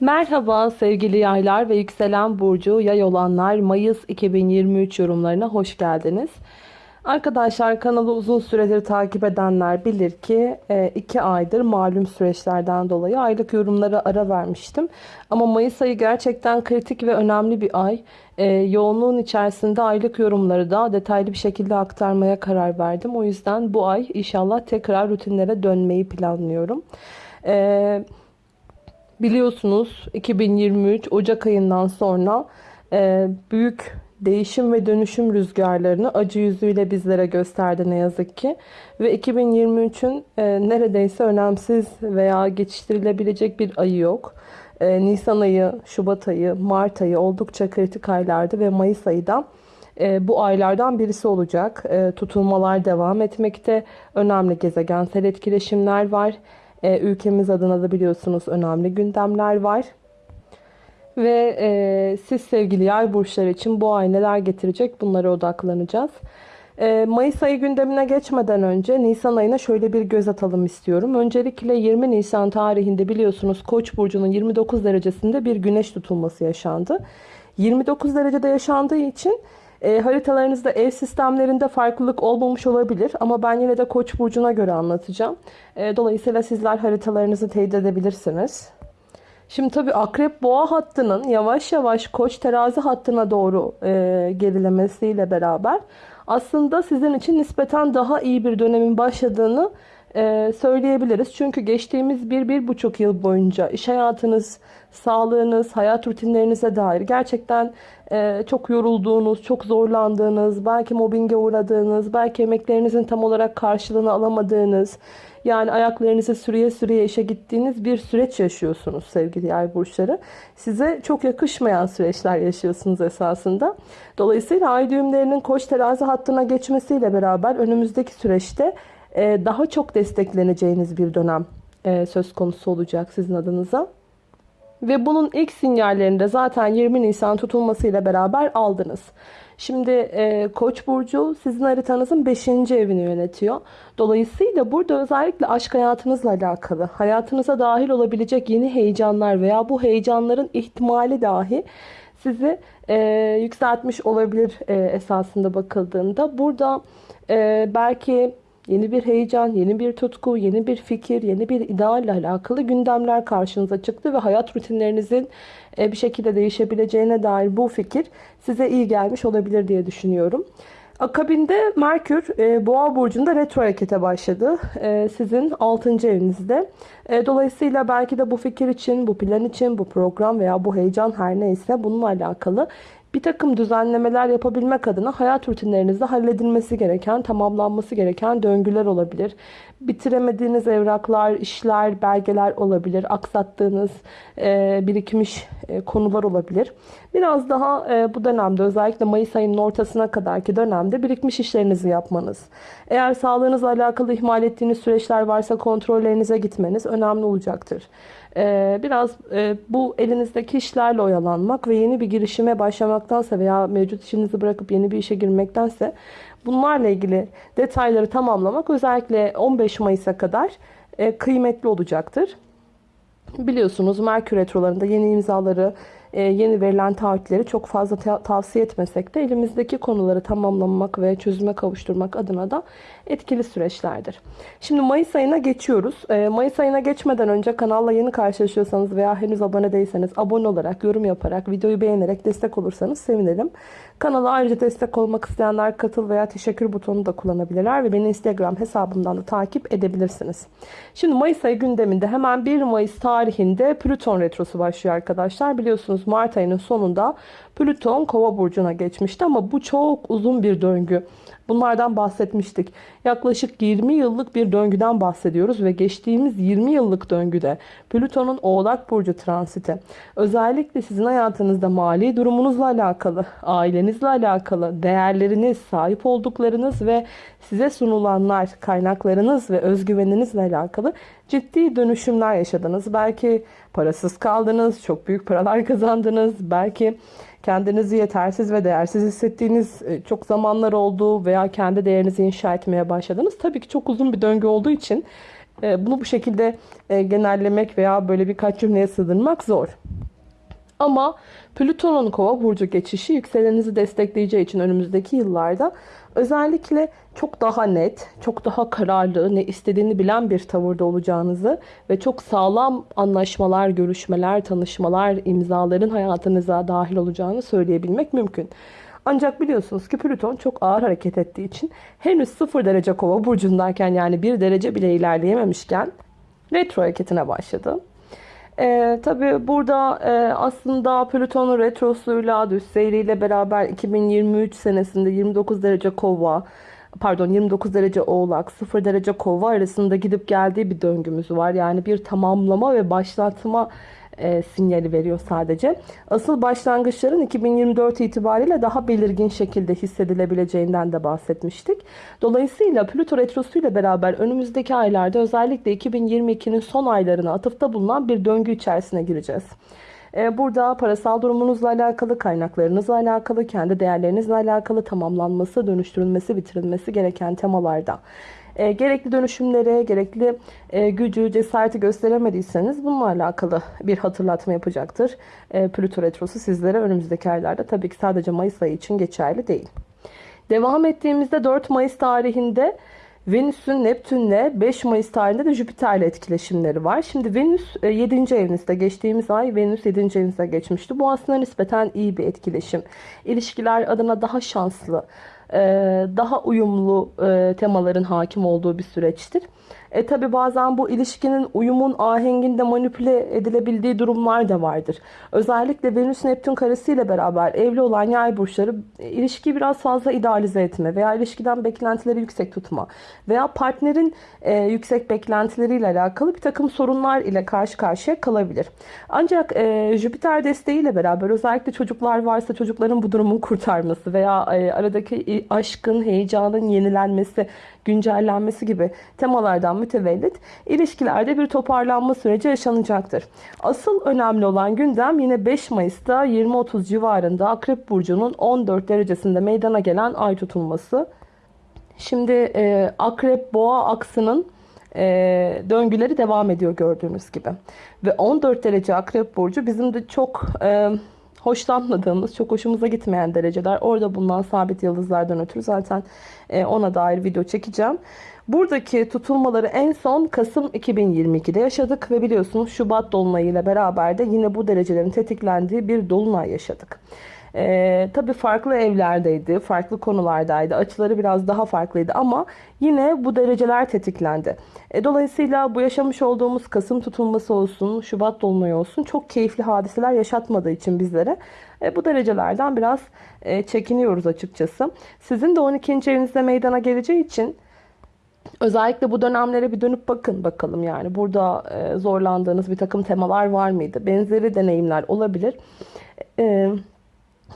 Merhaba sevgili yaylar ve yükselen burcu yay olanlar Mayıs 2023 yorumlarına hoş geldiniz. Arkadaşlar kanalı uzun süredir takip edenler bilir ki 2 aydır malum süreçlerden dolayı aylık yorumlara ara vermiştim. Ama Mayıs ayı gerçekten kritik ve önemli bir ay. E, yoğunluğun içerisinde aylık yorumları da detaylı bir şekilde aktarmaya karar verdim. O yüzden bu ay inşallah tekrar rutinlere dönmeyi planlıyorum. Evet. Biliyorsunuz 2023 Ocak ayından sonra e, büyük değişim ve dönüşüm rüzgarlarını acı yüzüyle bizlere gösterdi ne yazık ki. Ve 2023'ün e, neredeyse önemsiz veya geçiştirilebilecek bir ayı yok. E, Nisan ayı, Şubat ayı, Mart ayı oldukça kritik aylardı ve Mayıs ayı da e, bu aylardan birisi olacak. E, tutulmalar devam etmekte. Önemli gezegensel etkileşimler var. E, ülkemiz adına da biliyorsunuz önemli gündemler var. Ve e, siz sevgili yay burçları için bu ay neler getirecek bunlara odaklanacağız. E, Mayıs ayı gündemine geçmeden önce Nisan ayına şöyle bir göz atalım istiyorum. Öncelikle 20 Nisan tarihinde biliyorsunuz Koç burcunun 29 derecesinde bir güneş tutulması yaşandı. 29 derecede yaşandığı için e, haritalarınızda ev sistemlerinde farklılık olmamış olabilir ama ben yine de Koç burcuna göre anlatacağım. E, dolayısıyla sizler haritalarınızı teyit edebilirsiniz. Şimdi tabii akrep boğa hattının yavaş yavaş koç terazi hattına doğru e, gerilemesiyle beraber aslında sizin için nispeten daha iyi bir dönemin başladığını e, söyleyebiliriz. Çünkü geçtiğimiz bir, bir buçuk yıl boyunca iş hayatınız, sağlığınız, hayat rutinlerinize dair gerçekten e, çok yorulduğunuz, çok zorlandığınız, belki mobbinge uğradığınız, belki emeklerinizin tam olarak karşılığını alamadığınız, yani ayaklarınızı sürüye sürüye işe gittiğiniz bir süreç yaşıyorsunuz sevgili yay burçları. Size çok yakışmayan süreçler yaşıyorsunuz esasında. Dolayısıyla ay düğümlerinin koç terazi hattına geçmesiyle beraber önümüzdeki süreçte daha çok destekleneceğiniz bir dönem e, söz konusu olacak sizin adınıza. Ve bunun ilk sinyallerini de zaten 20 Nisan tutulmasıyla beraber aldınız. Şimdi e, Koç burcu sizin haritanızın 5. evini yönetiyor. Dolayısıyla burada özellikle aşk hayatınızla alakalı, hayatınıza dahil olabilecek yeni heyecanlar veya bu heyecanların ihtimali dahi sizi e, yükseltmiş olabilir e, esasında bakıldığında. Burada e, belki Yeni bir heyecan, yeni bir tutku, yeni bir fikir, yeni bir idealle alakalı gündemler karşınıza çıktı ve hayat rutinlerinizin e, bir şekilde değişebileceğine dair bu fikir size iyi gelmiş olabilir diye düşünüyorum. Akabinde Merkür e, Boğa burcunda retro harekete başladı. E, sizin 6. evinizde. Dolayısıyla belki de bu fikir için, bu plan için, bu program veya bu heyecan her neyse bununla alakalı bir takım düzenlemeler yapabilmek adına hayat rutinlerinizde halledilmesi gereken, tamamlanması gereken döngüler olabilir. Bitiremediğiniz evraklar, işler, belgeler olabilir. Aksattığınız, e, birikmiş e, konular olabilir. Biraz daha e, bu dönemde özellikle Mayıs ayının ortasına kadarki dönemde birikmiş işlerinizi yapmanız. Eğer sağlığınızla alakalı ihmal ettiğiniz süreçler varsa kontrollerinize gitmeniz önemli olacaktır. Ee, biraz e, bu elinizdeki işlerle oyalanmak ve yeni bir girişime başlamaktansa veya mevcut işinizi bırakıp yeni bir işe girmektense bunlarla ilgili detayları tamamlamak özellikle 15 Mayıs'a kadar e, kıymetli olacaktır. Biliyorsunuz Merkür Retrolarında yeni imzaları yeni verilen taahhütleri çok fazla tavsiye etmesek de elimizdeki konuları tamamlamak ve çözüme kavuşturmak adına da etkili süreçlerdir. Şimdi Mayıs ayına geçiyoruz. E, Mayıs ayına geçmeden önce kanalla yeni karşılaşıyorsanız veya henüz abone değilseniz abone olarak, yorum yaparak, videoyu beğenerek destek olursanız sevinirim. Kanala ayrıca destek olmak isteyenler katıl veya teşekkür butonu da kullanabilirler ve beni Instagram hesabımdan da takip edebilirsiniz. Şimdi Mayıs ayı gündeminde hemen 1 Mayıs tarihinde Plüton Retrosu başlıyor arkadaşlar. Biliyorsunuz Mart ayının sonunda Plüton Kova burcuna geçmişti ama bu çok uzun bir döngü. Bunlardan bahsetmiştik. Yaklaşık 20 yıllık bir döngüden bahsediyoruz ve geçtiğimiz 20 yıllık döngüde Plüton'un Oğlak Burcu transiti özellikle sizin hayatınızda mali durumunuzla alakalı, ailenizle alakalı, değerleriniz, sahip olduklarınız ve size sunulanlar, kaynaklarınız ve özgüveninizle alakalı ciddi dönüşümler yaşadınız. Belki parasız kaldınız, çok büyük paralar kazandınız, belki kendinizi yetersiz ve değersiz hissettiğiniz e, çok zamanlar oldu veya kendi değerinizi inşa etmeye başladınız. Tabii ki çok uzun bir döngü olduğu için e, bunu bu şekilde e, genellemek veya böyle birkaç cümleye sığdırmak zor. Ama Plüton'un kova burcu geçişi yükselenizi destekleyeceği için önümüzdeki yıllarda özellikle çok daha net, çok daha kararlı, ne istediğini bilen bir tavırda olacağınızı ve çok sağlam anlaşmalar, görüşmeler, tanışmalar, imzaların hayatınıza dahil olacağını söyleyebilmek mümkün. Ancak biliyorsunuz ki Plüton çok ağır hareket ettiği için henüz 0 derece kova burcundayken yani 1 derece bile ilerleyememişken retro hareketine başladı. Ee, tabii burada e, aslında Plüton'un retrosuyla, düz seyriyle beraber 2023 senesinde 29 derece kova, pardon 29 derece oğlak, 0 derece kova arasında gidip geldiği bir döngümüz var. Yani bir tamamlama ve başlatma e, sinyali veriyor sadece. Asıl başlangıçların 2024 itibariyle daha belirgin şekilde hissedilebileceğinden de bahsetmiştik. Dolayısıyla Plüto Retrosu ile beraber önümüzdeki aylarda özellikle 2022'nin son aylarına atıfta bulunan bir döngü içerisine gireceğiz. E, Burada parasal durumunuzla alakalı, kaynaklarınızla alakalı, kendi değerlerinizle alakalı tamamlanması, dönüştürülmesi, bitirilmesi gereken temalarda e, gerekli dönüşümlere, gerekli e, gücü, cesareti gösteremediyseniz bununla alakalı bir hatırlatma yapacaktır. E, Plüto Retrosu sizlere önümüzdeki aylarda tabii ki sadece Mayıs ayı için geçerli değil. Devam ettiğimizde 4 Mayıs tarihinde Venüs'ün Neptün'le 5 Mayıs tarihinde de Jüpiter'le etkileşimleri var. Şimdi Venüs 7. evinizde geçtiğimiz ay Venüs 7. evinizde geçmişti. Bu aslında nispeten iyi bir etkileşim. İlişkiler adına daha şanslı, e, daha uyumlu temaların hakim olduğu bir süreçtir. E tabi bazen bu ilişkinin uyumun ahenginde manipüle edilebildiği durumlar da vardır. Özellikle Venüs Neptün karesiyle beraber evli olan yay burçları e, ilişkiyi biraz fazla idealize etme veya ilişkiden beklentileri yüksek tutma veya partnerin e, yüksek beklentileriyle alakalı bir takım sorunlar ile karşı karşıya kalabilir. Ancak e, Jüpiter desteğiyle beraber özellikle çocuklar varsa çocukların bu durumun kurtarması veya e, aradaki aşkın, heyecanın yenilenmesi, güncellenmesi gibi temalardan mütevellit ilişkilerde bir toparlanma süreci yaşanacaktır. Asıl önemli olan gündem yine 5 Mayıs'ta 20-30 civarında Akrep Burcu'nun 14 derecesinde meydana gelen ay tutulması. Şimdi e, Akrep Boğa aksının e, döngüleri devam ediyor gördüğünüz gibi. Ve 14 derece Akrep Burcu bizim de çok... E, hoşlanmadığımız, çok hoşumuza gitmeyen dereceler. Orada bulunan sabit yıldızlardan ötürü zaten e, ona dair video çekeceğim. Buradaki tutulmaları en son Kasım 2022'de yaşadık ve biliyorsunuz Şubat Dolunayı ile beraber de yine bu derecelerin tetiklendiği bir Dolunay yaşadık. Ee, tabii farklı evlerdeydi, farklı konulardaydı. Açıları biraz daha farklıydı ama yine bu dereceler tetiklendi. E, dolayısıyla bu yaşamış olduğumuz Kasım tutulması olsun, Şubat dolunayı olsun çok keyifli hadiseler yaşatmadığı için bizlere e, bu derecelerden biraz e, çekiniyoruz açıkçası. Sizin de 12. evinizde meydana geleceği için Özellikle bu dönemlere bir dönüp bakın bakalım yani burada e, zorlandığınız bir takım temalar var mıydı? Benzeri deneyimler olabilir. E,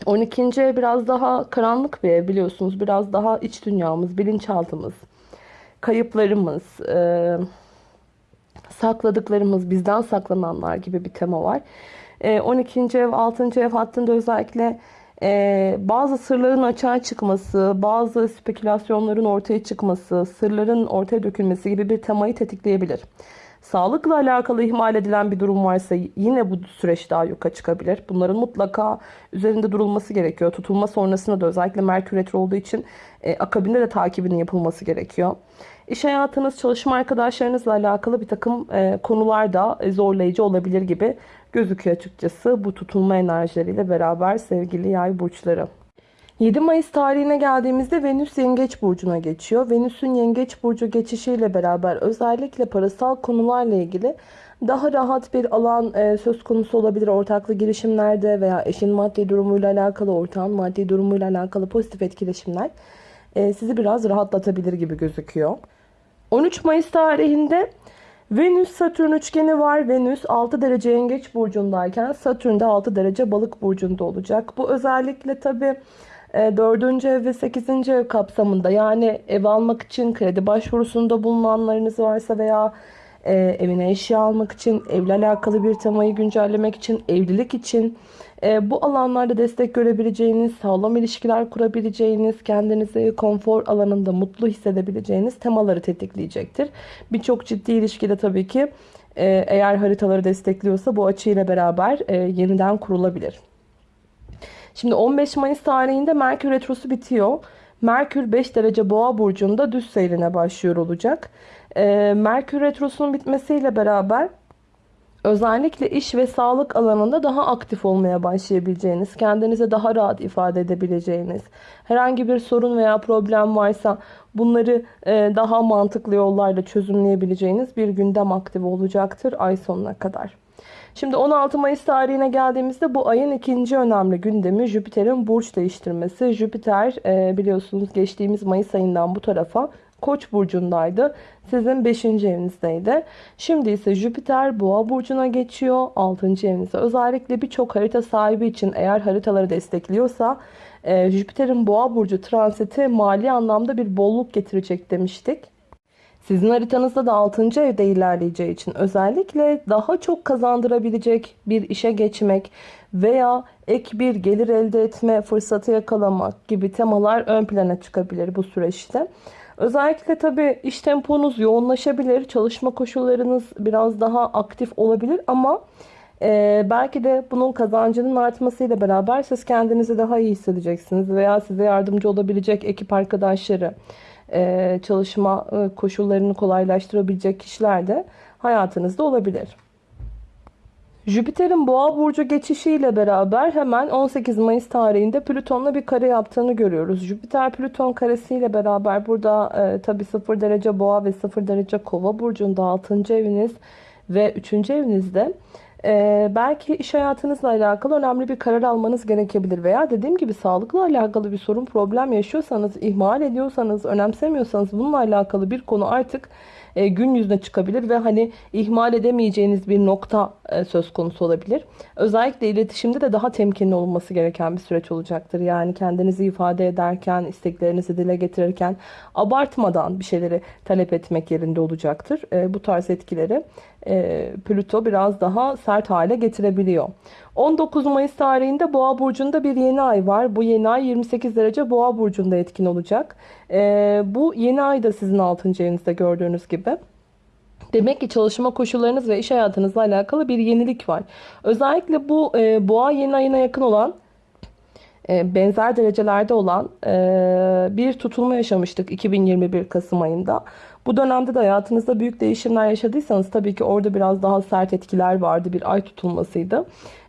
12. ev biraz daha karanlık bir ev biliyorsunuz. Biraz daha iç dünyamız, bilinçaltımız, kayıplarımız, e, sakladıklarımız, bizden saklananlar gibi bir tema var. E, 12. ev, 6. ev hattında özellikle e, bazı sırların açığa çıkması, bazı spekülasyonların ortaya çıkması, sırların ortaya dökülmesi gibi bir temayı tetikleyebilir. Sağlıkla alakalı ihmal edilen bir durum varsa yine bu süreç daha yuka çıkabilir. Bunların mutlaka üzerinde durulması gerekiyor. Tutulma sonrasında da özellikle Merkür Retro olduğu için e, akabinde de takibinin yapılması gerekiyor. İş hayatınız, çalışma arkadaşlarınızla alakalı bir takım e, konular da e, zorlayıcı olabilir gibi gözüküyor açıkçası bu tutulma enerjileriyle beraber sevgili yay burçları. 7 Mayıs tarihine geldiğimizde Venüs Yengeç Burcu'na geçiyor. Venüs'ün Yengeç Burcu geçişiyle beraber özellikle parasal konularla ilgili daha rahat bir alan e, söz konusu olabilir ortaklı girişimlerde veya eşin maddi durumuyla alakalı, ortağın maddi durumuyla alakalı pozitif etkileşimler e, sizi biraz rahatlatabilir gibi gözüküyor. 13 Mayıs tarihinde Venüs Satürn üçgeni var. Venüs 6 derece yengeç burcundayken Satürn de 6 derece balık burcunda olacak. Bu özellikle tabi 4. ev ve 8. ev kapsamında yani ev almak için kredi başvurusunda bulunanlarınız varsa veya e, evine eşya almak için, evle alakalı bir temayı güncellemek için, evlilik için e, bu alanlarda destek görebileceğiniz, sağlam ilişkiler kurabileceğiniz, kendinizi konfor alanında mutlu hissedebileceğiniz temaları tetikleyecektir. Birçok ciddi ilişkide tabii ki e, eğer haritaları destekliyorsa bu açıyla beraber e, yeniden kurulabilir. Şimdi 15 Mayıs tarihinde Merkür Retrosu bitiyor. Merkür 5 derece boğa burcunda düz seyrine başlıyor olacak. E, Merkür Retrosu'nun bitmesiyle beraber özellikle iş ve sağlık alanında daha aktif olmaya başlayabileceğiniz, kendinize daha rahat ifade edebileceğiniz, herhangi bir sorun veya problem varsa bunları e, daha mantıklı yollarla çözümleyebileceğiniz bir gündem aktif olacaktır ay sonuna kadar. Şimdi 16 Mayıs tarihine geldiğimizde bu ayın ikinci önemli gündemi Jüpiter'in burç değiştirmesi. Jüpiter e, biliyorsunuz geçtiğimiz Mayıs ayından bu tarafa Koç burcundaydı. Sizin 5. evinizdeydi. Şimdi ise Jüpiter Boğa burcuna geçiyor. 6. evinize. Özellikle birçok harita sahibi için eğer haritaları destekliyorsa e, Jüpiter'in Boğa burcu transiti mali anlamda bir bolluk getirecek demiştik. Sizin haritanızda da 6. evde ilerleyeceği için özellikle daha çok kazandırabilecek bir işe geçmek veya ek bir gelir elde etme fırsatı yakalamak gibi temalar ön plana çıkabilir bu süreçte. Özellikle tabii iş temponuz yoğunlaşabilir, çalışma koşullarınız biraz daha aktif olabilir ama e, belki de bunun kazancının artmasıyla beraber siz kendinizi daha iyi hissedeceksiniz veya size yardımcı olabilecek ekip arkadaşları, e, çalışma e, koşullarını kolaylaştırabilecek kişiler de hayatınızda olabilir. Jüpiter'in boğa burcu geçişiyle beraber hemen 18 Mayıs tarihinde Plüton'la bir kare yaptığını görüyoruz. Jüpiter Plüton karesiyle beraber burada e, tabi 0 derece boğa ve 0 derece kova burcunda 6. eviniz ve 3. evinizde e, belki iş hayatınızla alakalı önemli bir karar almanız gerekebilir. Veya dediğim gibi sağlıkla alakalı bir sorun problem yaşıyorsanız, ihmal ediyorsanız, önemsemiyorsanız bununla alakalı bir konu artık e, gün yüzüne çıkabilir ve hani ihmal edemeyeceğiniz bir nokta e, söz konusu olabilir. Özellikle iletişimde de daha temkinli olunması gereken bir süreç olacaktır. Yani kendinizi ifade ederken, isteklerinizi dile getirirken abartmadan bir şeyleri talep etmek yerinde olacaktır. E, bu tarz etkileri e, Plüto biraz daha sert hale getirebiliyor. 19 Mayıs tarihinde Boğa burcunda bir yeni ay var. Bu yeni ay 28 derece Boğa burcunda etkin olacak. E, bu yeni ay da sizin 6. evinizde gördüğünüz gibi. Demek ki çalışma koşullarınız ve iş hayatınızla alakalı bir yenilik var. Özellikle bu e, boğa yeni ayına yakın olan e, benzer derecelerde olan e, bir tutulma yaşamıştık 2021 Kasım ayında. Bu dönemde de hayatınızda büyük değişimler yaşadıysanız tabii ki orada biraz daha sert etkiler vardı. Bir ay tutulmasıydı.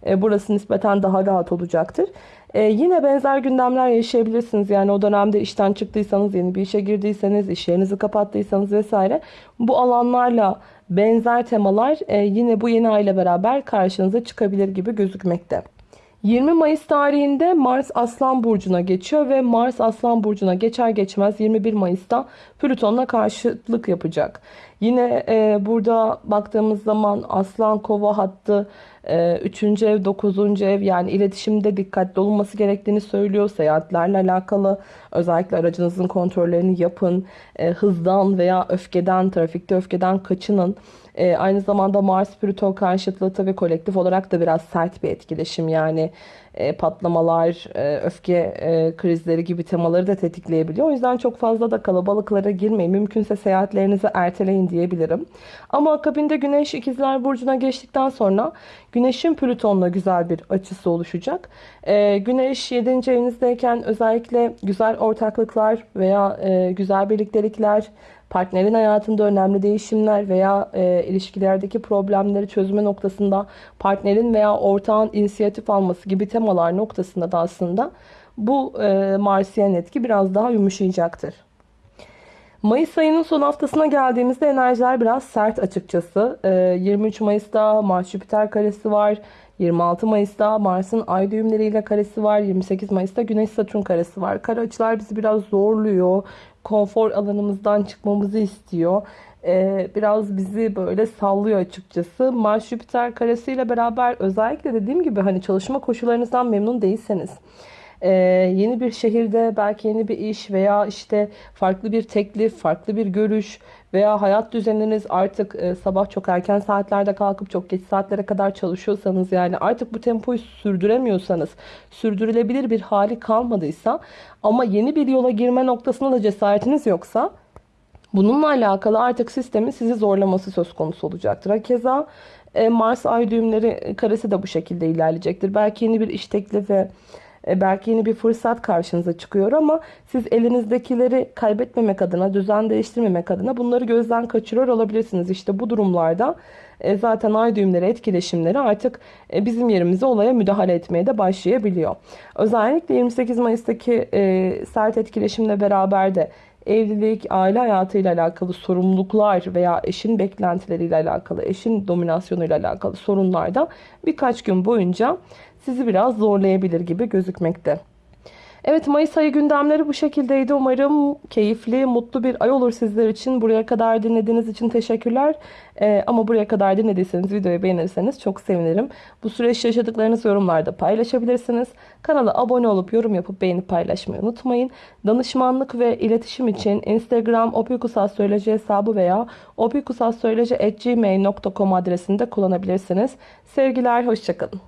E, burası nispeten daha rahat olacaktır. yine benzer gündemler yaşayabilirsiniz. Yani o dönemde işten çıktıysanız, yeni bir işe girdiyseniz, iş yerinizi kapattıysanız vesaire. Bu alanlarla benzer temalar yine bu yeni ay ile beraber karşınıza çıkabilir gibi gözükmekte. 20 Mayıs tarihinde Mars Aslan Burcu'na geçiyor ve Mars Aslan Burcu'na geçer geçmez 21 Mayıs'ta Plüton'la karşıtlık yapacak. Yine e, burada baktığımız zaman Aslan Kova hattı 3. E, ev 9. ev yani iletişimde dikkatli olunması gerektiğini söylüyor. Seyahatlerle alakalı özellikle aracınızın kontrollerini yapın. E, hızdan veya öfkeden, trafikte öfkeden kaçının. E, aynı zamanda Mars Plüton karşıtlığı tabii kolektif olarak da biraz sert bir etkileşim. Yani e, patlamalar, e, öfke e, krizleri gibi temaları da tetikleyebiliyor. O yüzden çok fazla da kalabalıklara girmeyin. Mümkünse seyahatlerinizi erteleyin diyebilirim. Ama akabinde Güneş İkizler Burcu'na geçtikten sonra Güneş'in Plüton'la güzel bir açısı oluşacak. E, Güneş 7. evinizdeyken özellikle güzel ortaklıklar veya e, güzel birliktelikler, partnerin hayatında önemli değişimler veya e, ilişkilerdeki problemleri çözme noktasında partnerin veya ortağın inisiyatif alması gibi temalar noktasında da aslında bu e, Marsiyen etki biraz daha yumuşayacaktır. Mayıs ayının son haftasına geldiğimizde enerjiler biraz sert açıkçası. E, 23 Mayıs'ta Mars Jüpiter karesi var. 26 Mayıs'ta Mars'ın ay düğümleriyle karesi var. 28 Mayıs'ta Güneş Satürn karesi var. Kara açılar bizi biraz zorluyor konfor alanımızdan çıkmamızı istiyor. Ee, biraz bizi böyle sallıyor açıkçası. Mars Jüpiter karesiyle beraber özellikle dediğim gibi hani çalışma koşullarınızdan memnun değilseniz ee, yeni bir şehirde belki yeni bir iş veya işte farklı bir teklif, farklı bir görüş veya hayat düzeniniz artık e, sabah çok erken saatlerde kalkıp çok geç saatlere kadar çalışıyorsanız yani artık bu tempoyu sürdüremiyorsanız, sürdürülebilir bir hali kalmadıysa ama yeni bir yola girme noktasında da cesaretiniz yoksa Bununla alakalı artık sistemin sizi zorlaması söz konusu olacaktır. Keza e, Mars ay düğümleri karesi de bu şekilde ilerleyecektir. Belki yeni bir iş teklifi, e, belki yeni bir fırsat karşınıza çıkıyor ama siz elinizdekileri kaybetmemek adına, düzen değiştirmemek adına bunları gözden kaçırıyor olabilirsiniz. İşte bu durumlarda e, zaten ay düğümleri etkileşimleri artık e, bizim yerimize olaya müdahale etmeye de başlayabiliyor. Özellikle 28 Mayıs'taki sert etkileşimle beraber de evlilik, aile hayatıyla alakalı sorumluluklar veya eşin beklentileriyle alakalı, eşin dominasyonuyla alakalı sorunlarda birkaç gün boyunca sizi biraz zorlayabilir gibi gözükmekte. Evet Mayıs ayı gündemleri bu şekildeydi. Umarım keyifli, mutlu bir ay olur sizler için. Buraya kadar dinlediğiniz için teşekkürler. Ee, ama buraya kadar dinlediyseniz videoyu beğenirseniz çok sevinirim. Bu süreç yaşadıklarınızı yorumlarda paylaşabilirsiniz. Kanala abone olup yorum yapıp beğenip paylaşmayı unutmayın. Danışmanlık ve iletişim için Instagram opikusassöyleci hesabı veya opikusassöyleci.gmail.com adresinde kullanabilirsiniz. Sevgiler, hoşçakalın.